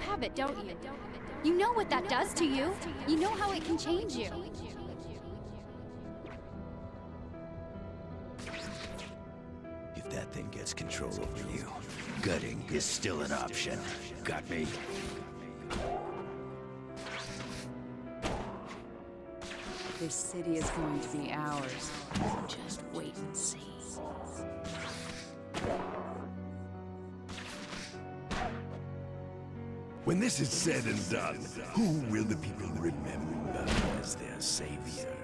You have it, don't you? You know what that does to you. You know how it can change you. If that thing gets control over you, gutting is still an option. Got me? This city is going to be ours. Just wait and see. When this is said and done, who will the people remember as their savior?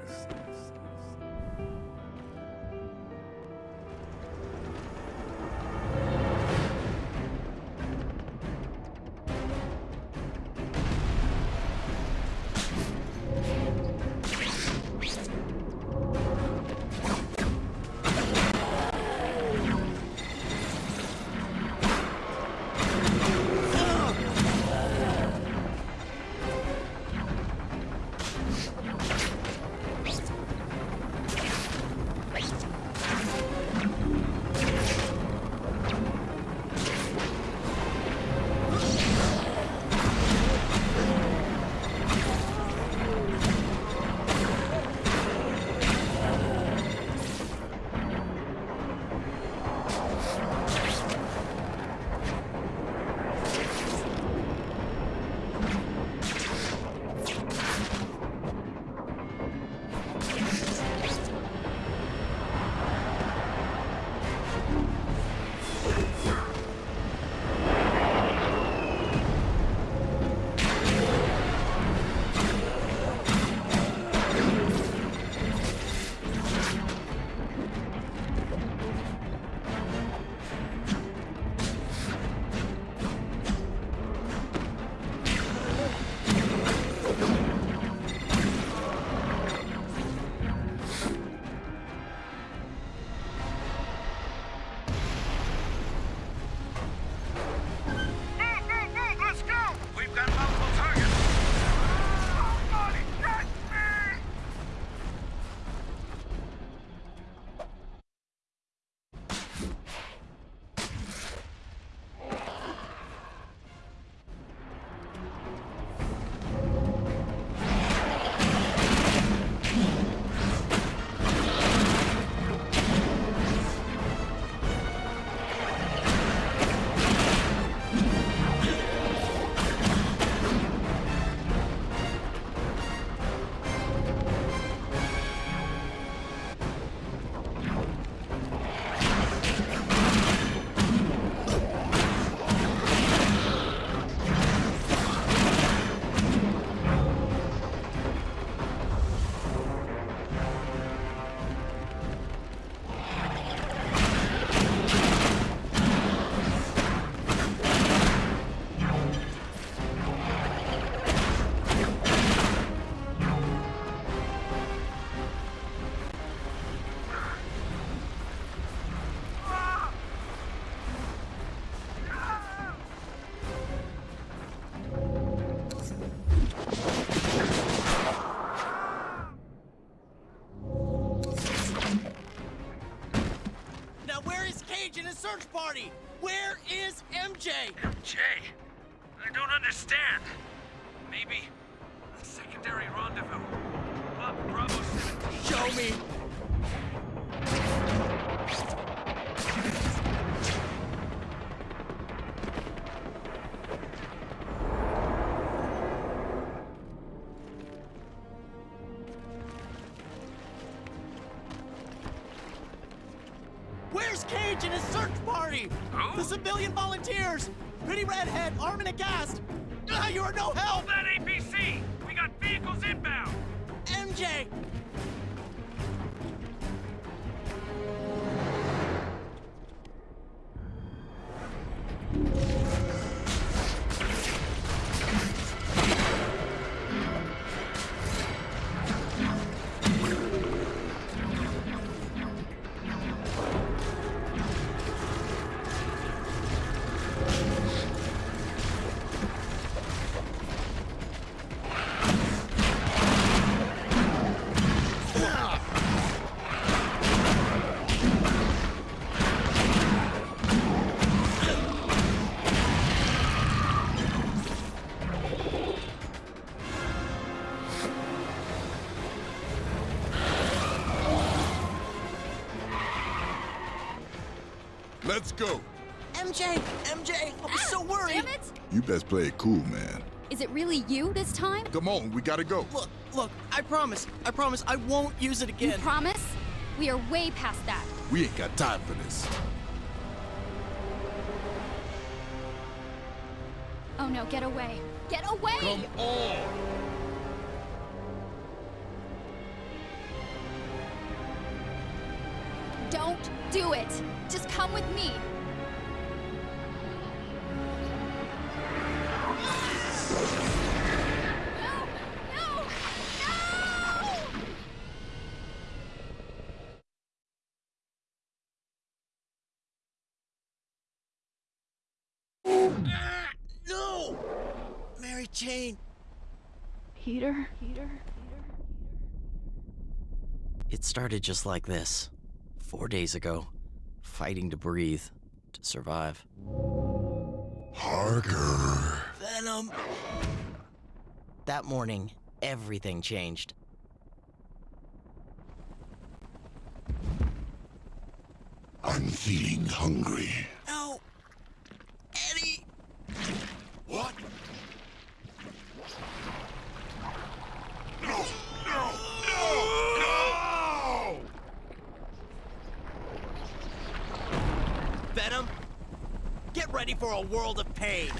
Party! Where is MJ? MJ? I don't understand. Let's go. MJ! MJ! I was so ah, worried! Damn it! You best play it cool, man. Is it really you this time? Come on, we gotta go. Look, look, I promise, I promise I won't use it again. You promise? We are way past that. We ain't got time for this. Oh no, get away. Get away! Come on. Don't do it! Just come with me! No! No! No! No! Mary Jane! Peter? Peter? It started just like this. Four days ago. Fighting to breathe. To survive. Parker. Venom! That morning, everything changed. I'm feeling hungry. No! Eddie! What? No! No! No! No! Venom! Get ready for a world of pain!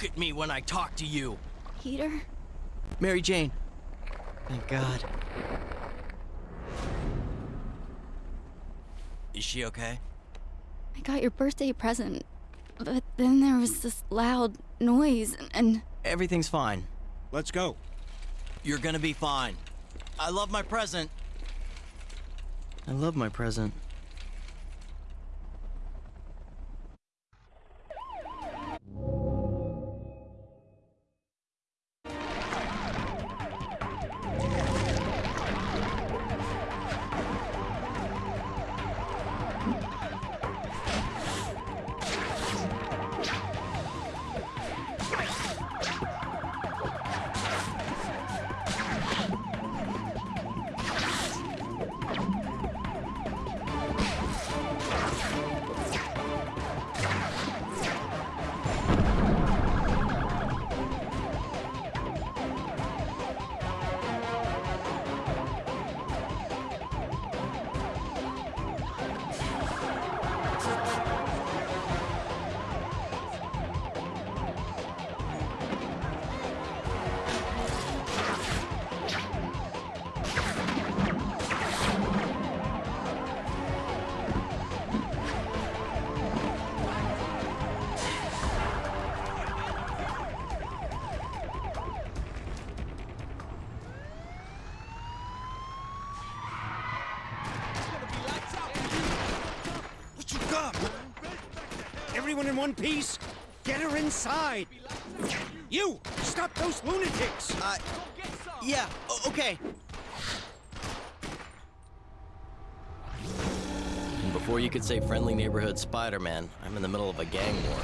Look at me when I talk to you. Peter? Mary Jane. Thank God. Is she okay? I got your birthday present, but then there was this loud noise and. Everything's fine. Let's go. You're gonna be fine. I love my present. I love my present. one piece? Get her inside! You! Stop those lunatics! Uh, yeah, okay. Before you could say friendly neighborhood Spider-Man, I'm in the middle of a gang war.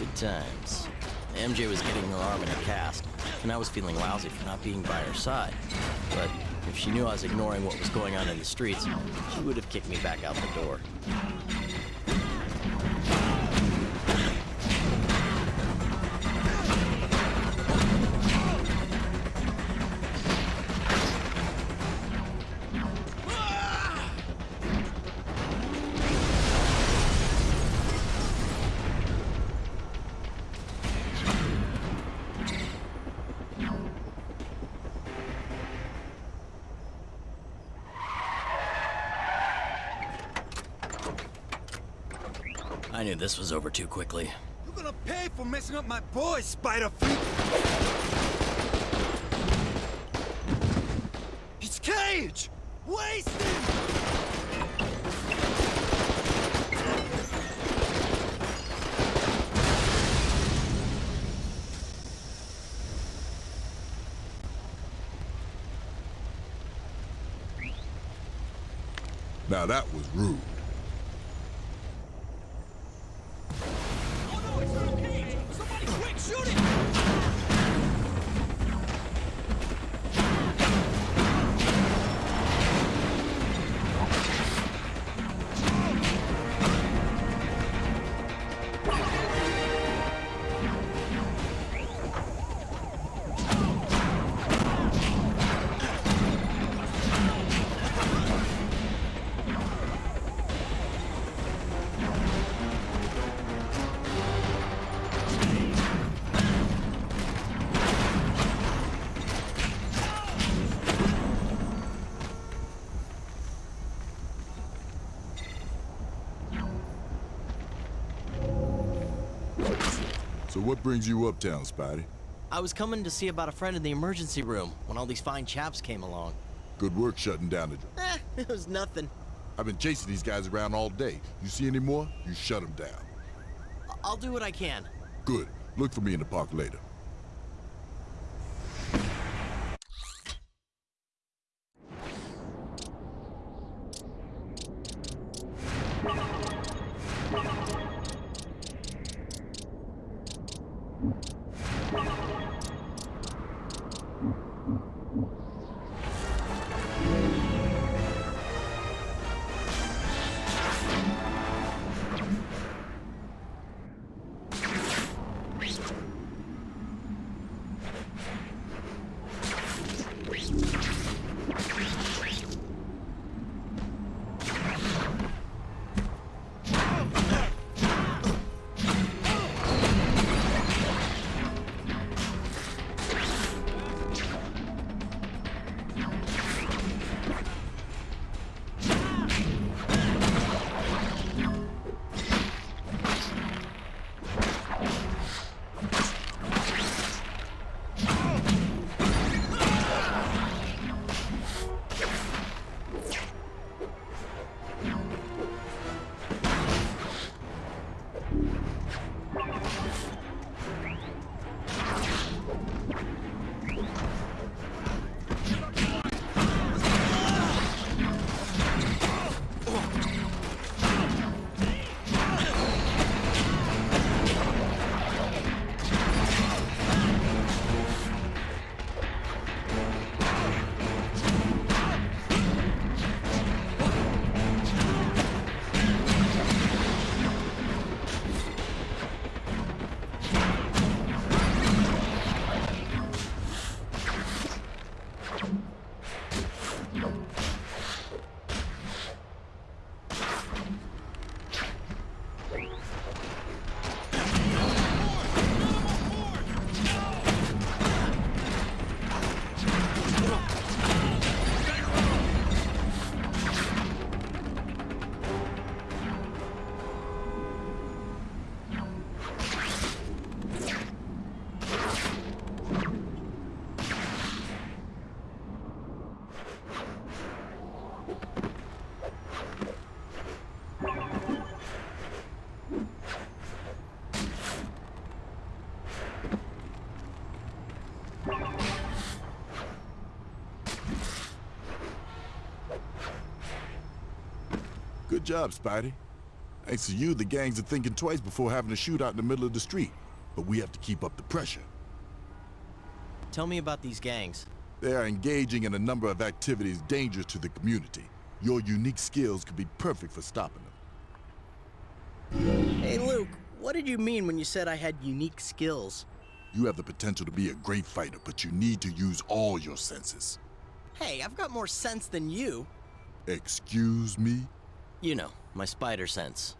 Good times. MJ was getting her arm in a cast, and I was feeling lousy for not being by her side. But if she knew I was ignoring what was going on in the streets, she would have kicked me back out the door. Over too quickly. You're gonna pay for messing up my boy, Spider Freak! What brings you uptown, Spidey? I was coming to see about a friend in the emergency room when all these fine chaps came along. Good work shutting down the... Eh, it was nothing. I've been chasing these guys around all day. You see any more, you shut them down. I'll do what I can. Good. Look for me in the park later. Good job, Spidey. Thanks to you, the gangs are thinking twice before having a shootout in the middle of the street. But we have to keep up the pressure. Tell me about these gangs. They are engaging in a number of activities dangerous to the community. Your unique skills could be perfect for stopping them. Hey, Luke, what did you mean when you said I had unique skills? You have the potential to be a great fighter, but you need to use all your senses. Hey, I've got more sense than you. Excuse me? You know, my spider sense.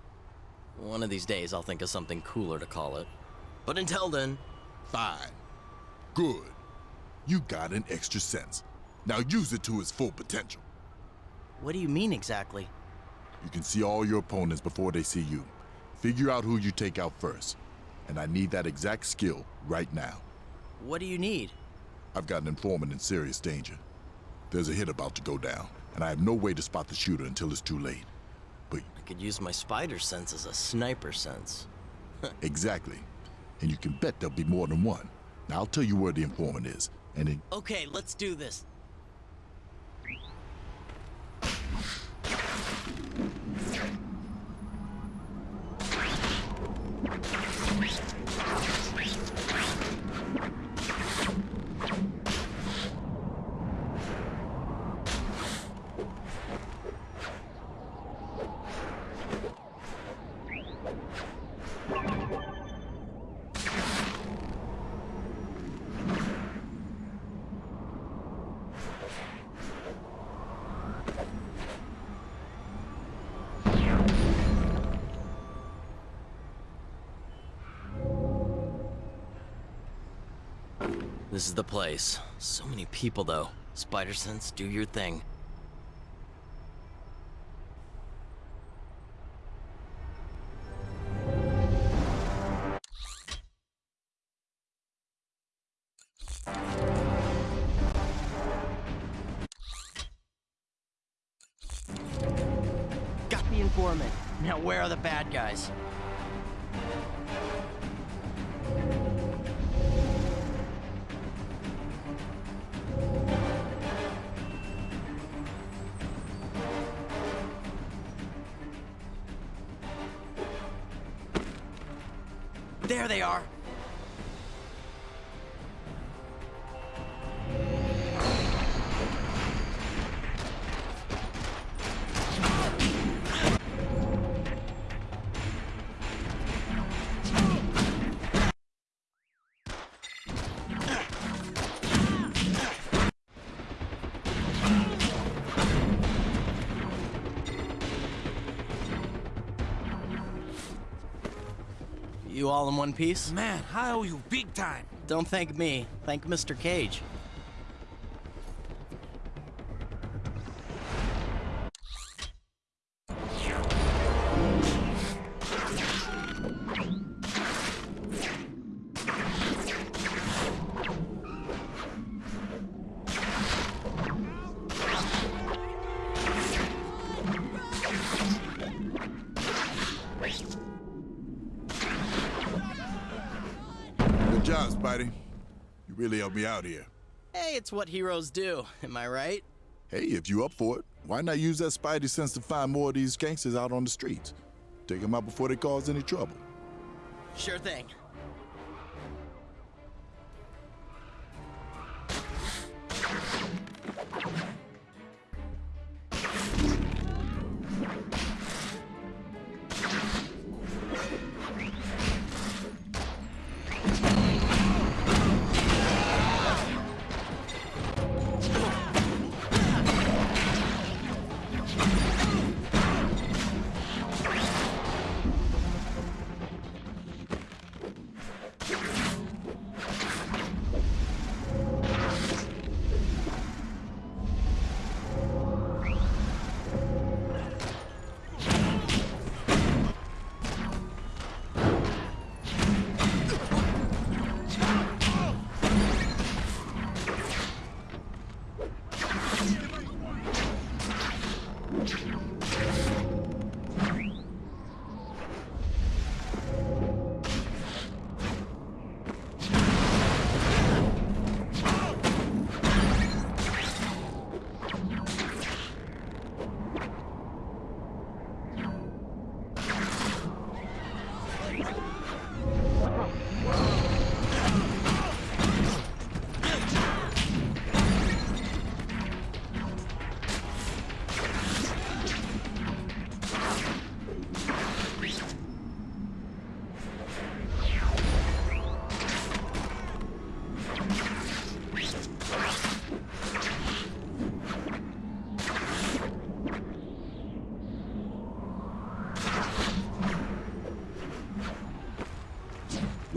One of these days I'll think of something cooler to call it. But until then, Fine. Good. You got an extra sense. Now use it to its full potential. what do you mean exactly? You can see all your opponents before they see you. Figure out who you take out first. And I need that exact skill right now. What do you need? I've got an informant in serious danger. There's a hit about to go down, and I have no way to spot the shooter until it's too late. I could use my spider sense as a sniper sense. exactly. And you can bet there'll be more than one. Now I'll tell you where the informant is, and it Okay, let's do this. Is the place. So many people, though. Spider sense, do your thing. Got the informant. Now where are the bad guys? There they are. All in one piece? Man, I owe you big time. Don't thank me. Thank Mr. Cage. Really helped me out here. Hey, it's what heroes do. Am I right? Hey, if you up for it, why not use that Spidey sense to find more of these gangsters out on the streets? Take them out before they cause any trouble. Sure thing.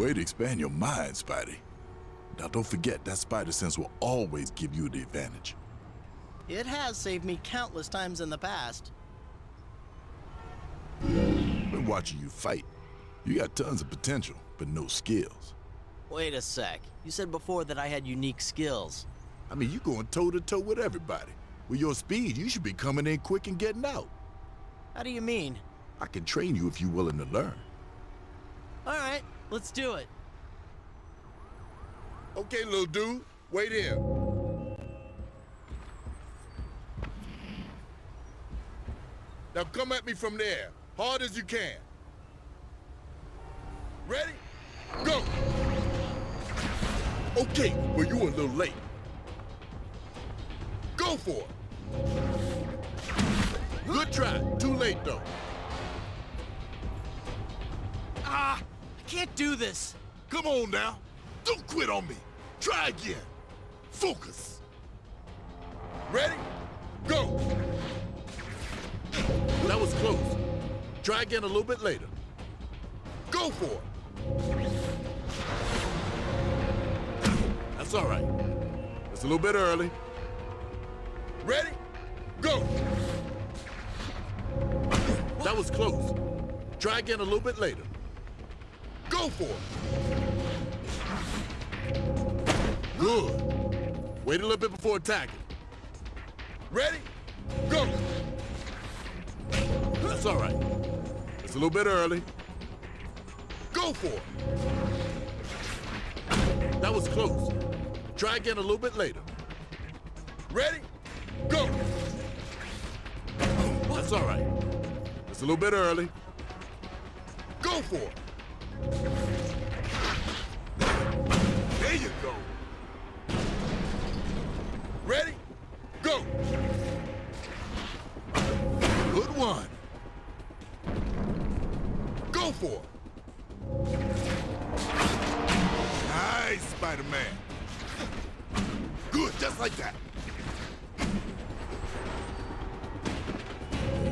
Way to expand your mind, Spidey. Now don't forget, that spider sense will always give you the advantage. It has saved me countless times in the past. Been watching you fight. You got tons of potential, but no skills. Wait a sec. You said before that I had unique skills. I mean, you going toe to toe with everybody. With your speed, you should be coming in quick and getting out. How do you mean? I can train you if you're willing to learn. All right, let's do it. Okay, little dude, wait here. Now come at me from there, hard as you can. Ready? Go! Okay, well you were a little late. Go for it. Good try, too late though. Ah, I can't do this. Come on now, don't quit on me. Try again. Focus. Ready? Go! That was close. Try again a little bit later. Go for it. That's all right. It's a little bit early. Ready? Go! That was close. Try again a little bit later. Go for it. Good. Wait a little bit before attacking. Ready? Go! That's all right. It's a little bit early. Go for it. That was close. Try again a little bit later. Ready? Go! That's all right. It's a little bit early. Go for it. There you go. Ready? Go! Good one. Go for it. Nice, Spider-Man. Good, just like that.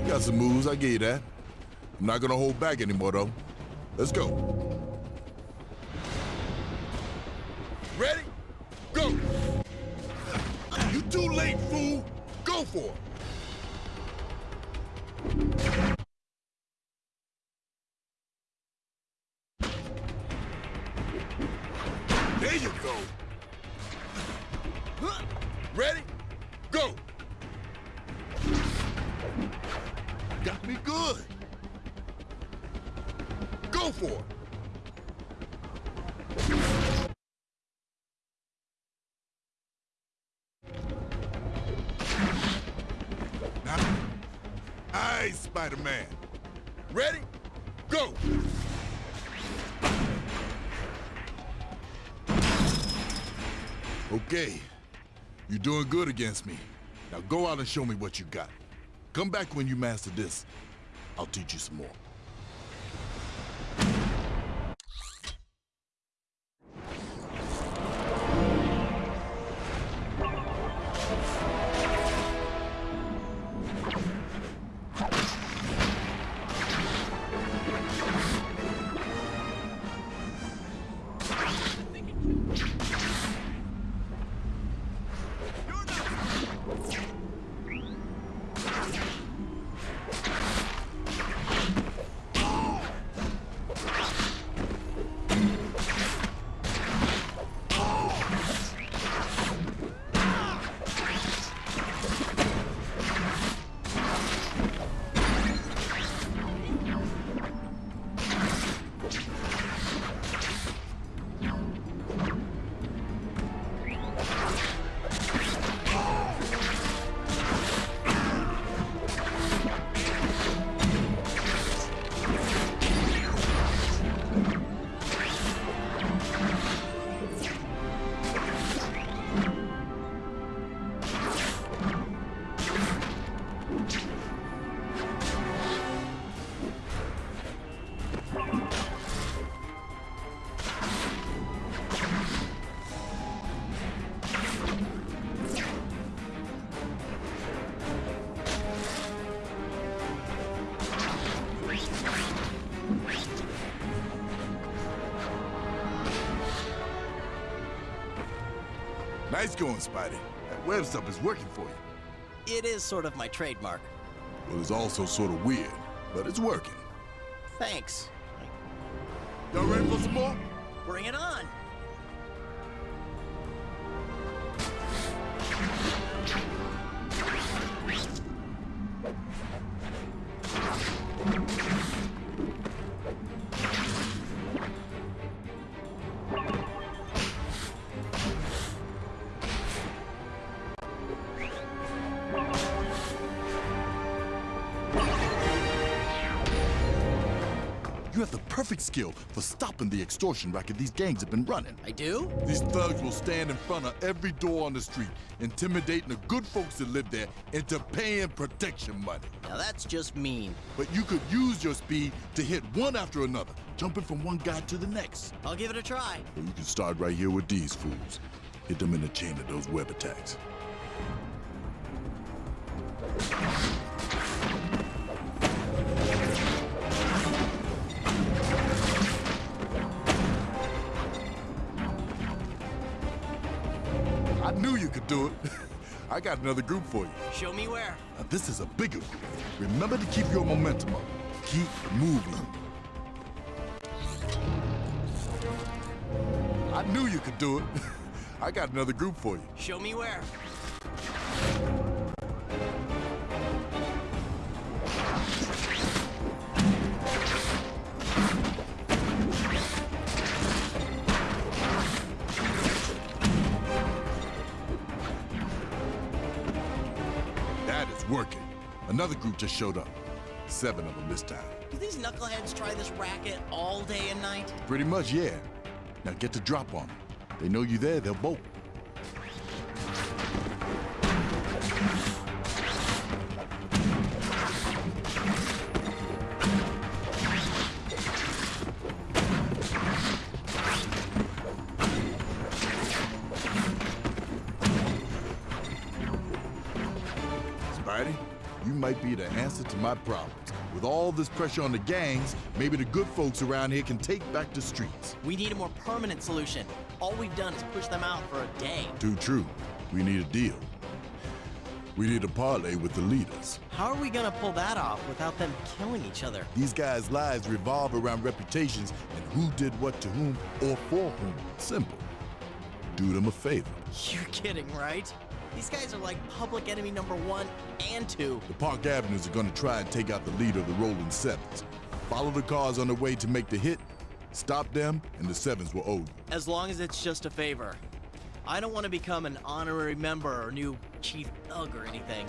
Got some moves, I give you that. I'm not gonna hold back anymore, though. Let's go. Spider-Man. Ready? Go! Okay. You're doing good against me. Now go out and show me what you got. Come back when you master this. I'll teach you some more. Nice going, Spidey. That web stuff is working for you. It is sort of my trademark. Well, it's also sort of weird, but it's working. Thanks. Y'all ready for some more? Bring it on. Skill for stopping the extortion racket these gangs have been running. I do? These thugs will stand in front of every door on the street, intimidating the good folks that live there into paying protection money. Now that's just mean. But you could use your speed to hit one after another, jumping from one guy to the next. I'll give it a try. You can start right here with these fools. Hit them in the chain of those web attacks. Could do it. I got another group for you. Show me where. Now, this is a bigger group. Remember to keep your momentum up. Keep moving. I knew you could do it. I got another group for you. Show me where. Group just showed up. Seven of them this time. Do these knuckleheads try this racket all day and night? Pretty much, yeah. Now get the drop on them. They know you're there, they'll bolt. My problems. With all this pressure on the gangs, maybe the good folks around here can take back the streets. We need a more permanent solution. All we've done is push them out for a day. Too true. We need a deal. We need a parlay with the leaders. How are we gonna pull that off without them killing each other? These guys' lives revolve around reputations and who did what to whom or for whom. Simple. Do them a favor. You're kidding, right? These guys are like public enemy number one and two. The Park Avenues are gonna try and take out the leader of the Rolling Sevens. Follow the cars on the way to make the hit, stop them, and the Sevens will owe you. As long as it's just a favor. I don't want to become an honorary member or new chief thug or anything.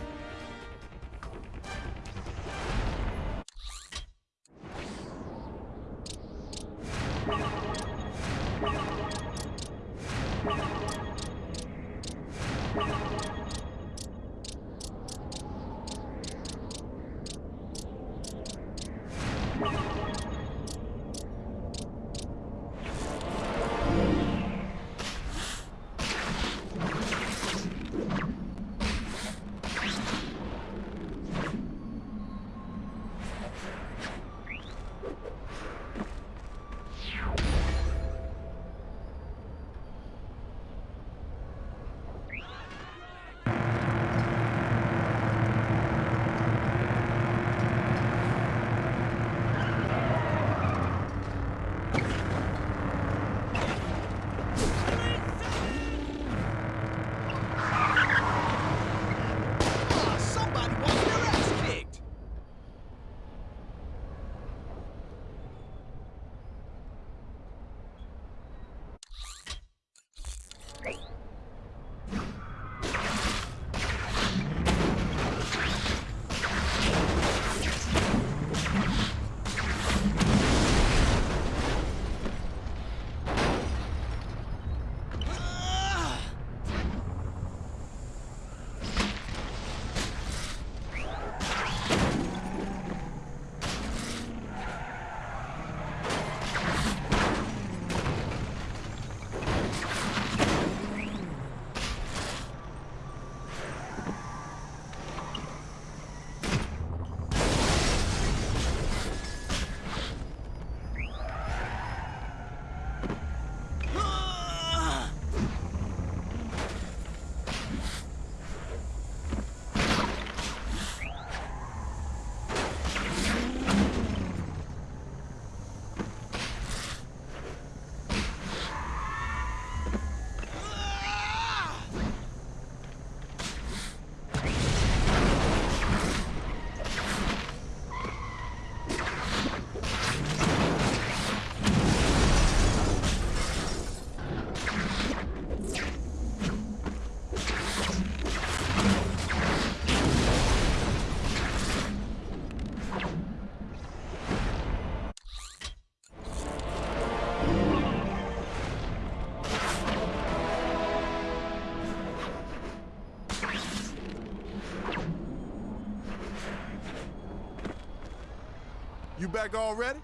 Back already?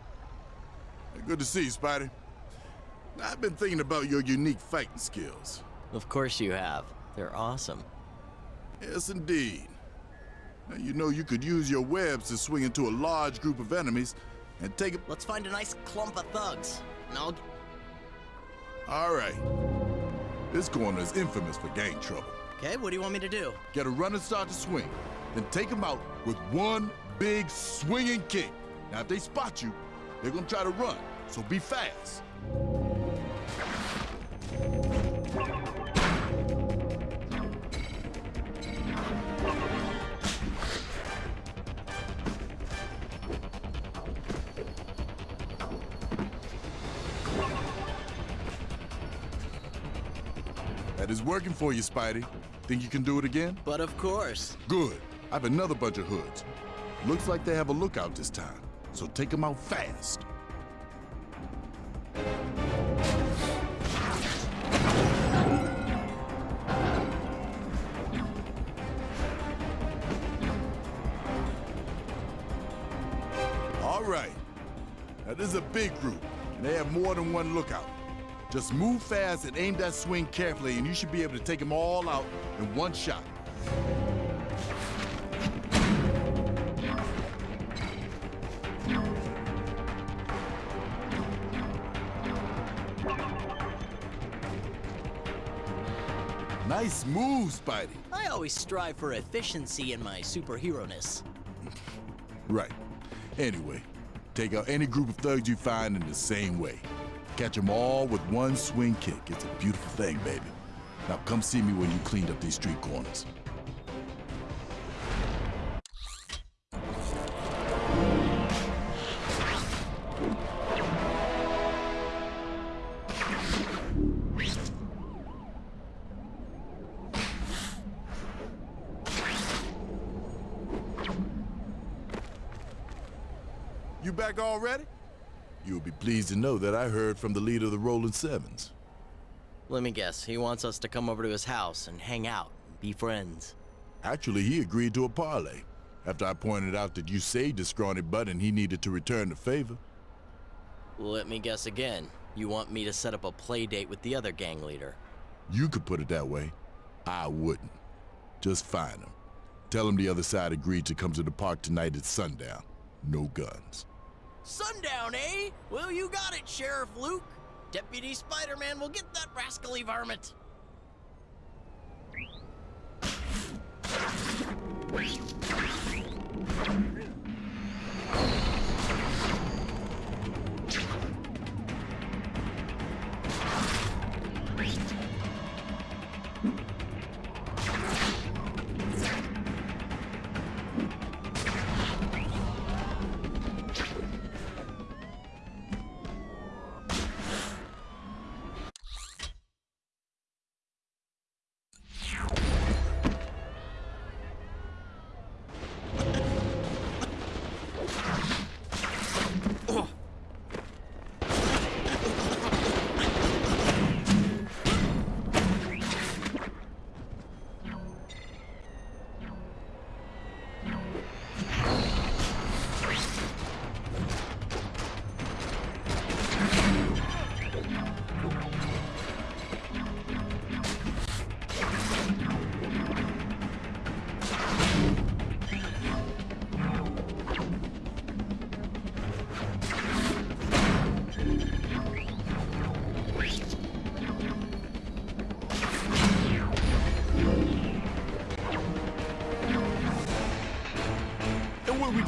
Good to see you, Spidey. I've been thinking about your unique fighting skills. Of course you have. They're awesome. Yes, indeed. Now, you know you could use your webs to swing into a large group of enemies and take it. Let's find a nice clump of thugs. I'll... All right. This corner is infamous for gang trouble. Okay, what do you want me to do? Get a running start to swing, then take them out with one big swinging kick. Now, if they spot you, they're gonna try to run, so be fast. That is working for you, Spidey. Think you can do it again? But of course. Good. I have another bunch of hoods. Looks like they have a lookout this time, so take them out fast. All right. Now, this is a big group, and they have more than one lookout. Just move fast and aim that swing carefully, and you should be able to take them all out in one shot. Nice move, Spidey. I always strive for efficiency in my superhero-ness. Right. Anyway, take out any group of thugs you find in the same way. Catch them all with one swing kick. It's a beautiful thing, baby. Now come see me when you cleaned up these street corners. You back already? You'll be pleased to know that I heard from the leader of the Rolling Sevens. Let me guess, he wants us to come over to his house and hang out, and be friends. Actually, he agreed to a parley. after I pointed out that you saved his scrawny butt and he needed to return the favor. Let me guess again. You want me to set up a play date with the other gang leader? You could put it that way. I wouldn't. Just find him. Tell him the other side agreed to come to the park tonight at sundown. No guns. Sundown, eh? Well, you got it, Sheriff Luke. Deputy Spider-Man will get that rascally varmint.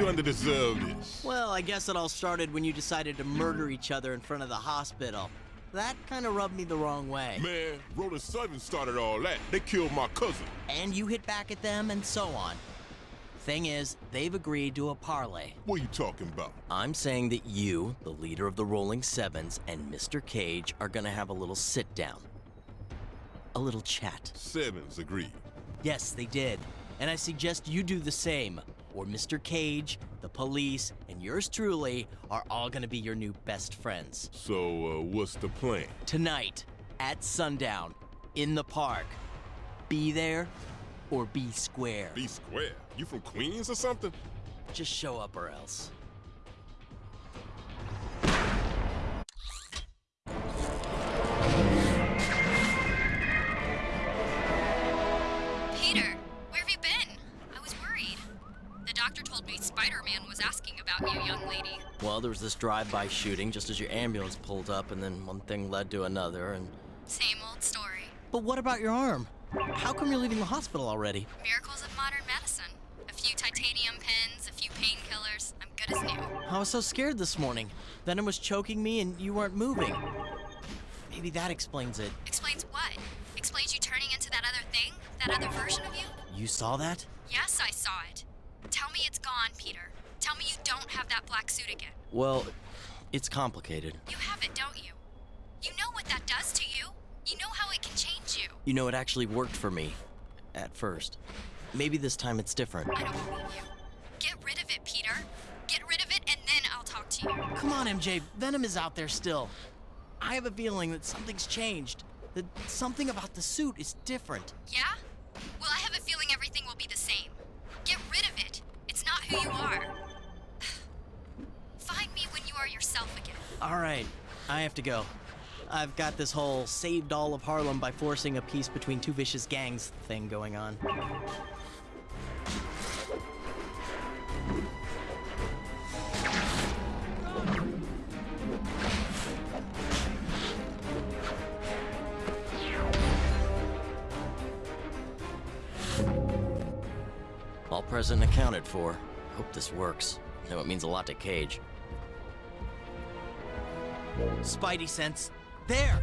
Doing to deserve this? Well, I guess it all started when you decided to murder each other in front of the hospital. That kind of rubbed me the wrong way. Man, Rolling Seven started all that. They killed my cousin. And you hit back at them, and so on. Thing is, they've agreed to a parlay. What are you talking about? I'm saying that you, the leader of the Rolling Sevens, and Mr. Cage are gonna have a little sit down. A little chat. Sevens agreed. Yes, they did. And I suggest you do the same, or Mr. Cage, the police, and yours truly are all gonna be your new best friends. So, uh, what's the plan? Tonight, at sundown, in the park. Be there or be square. Be square. You from Queens or something? Just show up or else. Asking about you, young lady. Well, there was this drive-by shooting just as your ambulance pulled up, and then one thing led to another, and... Same old story. But what about your arm? How come you're leaving the hospital already? Miracles of modern medicine. A few titanium pins, a few painkillers. I'm good as new. I was so scared this morning. Venom was choking me and you weren't moving. Maybe that explains it. Explains what? Explains you turning into that other thing? That other version of you? You saw that? Yes, I saw it. Tell me it's gone, Peter. Tell me you don't have that black suit again. Well, it's complicated. You have it, don't you? You know what that does to you. You know how it can change you. You know, it actually worked for me. At first. Maybe this time it's different. I don't believe you. Get rid of it, Peter. Get rid of it, and then I'll talk to you. Come on, MJ. Venom is out there still. I have a feeling that something's changed. That something about the suit is different. Yeah? Well, I have a feeling everything will be the same. Get rid of it. It's not who you are. Find me when you are yourself again. All right, I have to go. I've got this whole saved all of Harlem by forcing a peace between two vicious gangs thing going on. All present accounted for. Hope this works. Know it means a lot to Cage. Spidey sense. There!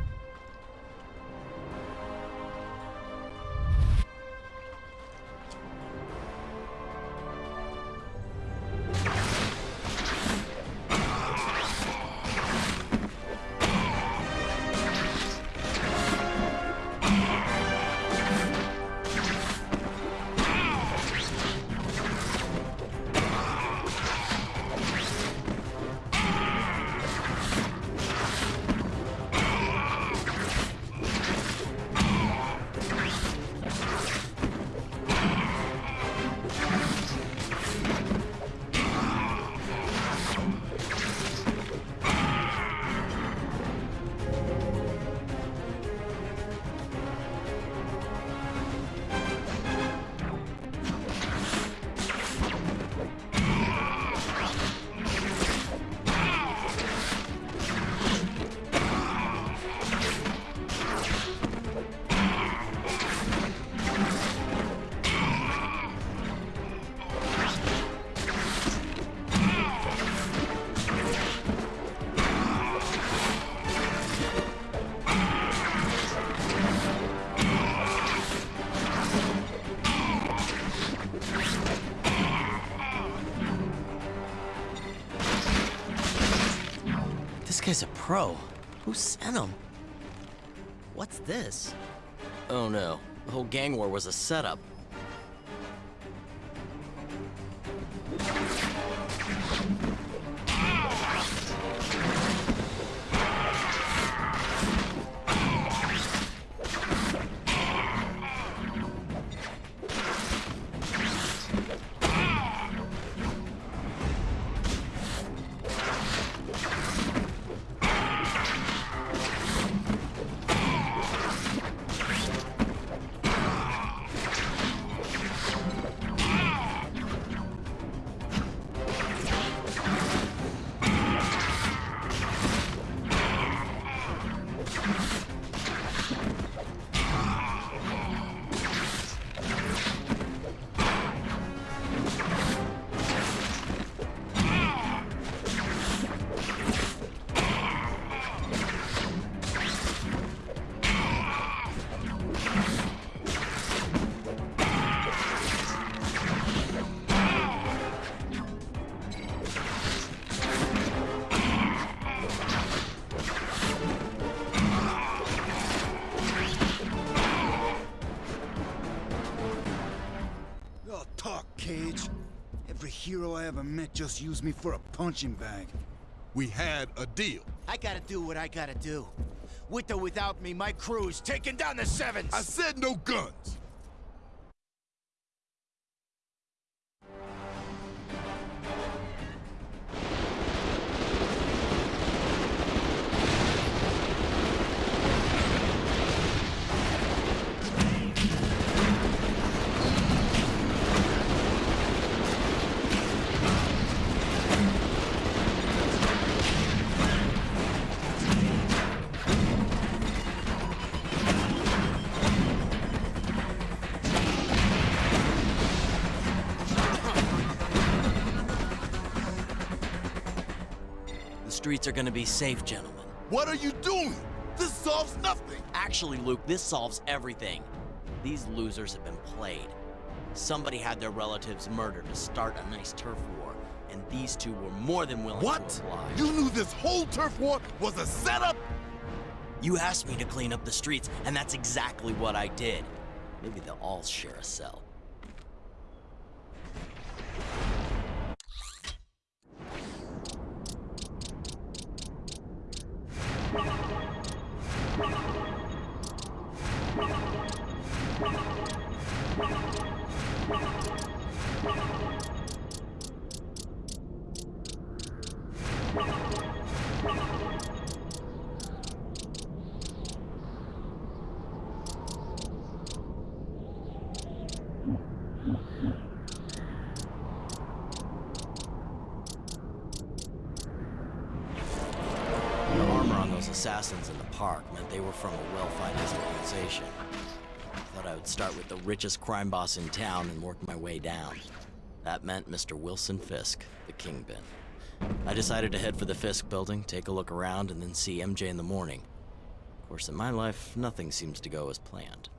Pro. Who sent him? What's this? Oh no, the whole gang war was a setup. Just used me for a punching bag. We had a deal. I gotta do what I gotta do. With or without me, my crew is taking down the Sevens! I said no guns. Are gonna be safe, gentlemen. What are you doing? This solves nothing. Actually, Luke, this solves everything. These losers have been played. Somebody had their relatives murdered to start a nice turf war, and these two were more than willing What? to oblige. You knew this whole turf war was a setup? You asked me to clean up the streets, and that's exactly what I did. Maybe they'll all share a cell. Richest crime boss in town and work my way down. That meant Mr. Wilson Fisk, the kingpin. I decided to head for the Fisk building, take a look around, and then see MJ in the morning. Of course, in my life, nothing seems to go as planned.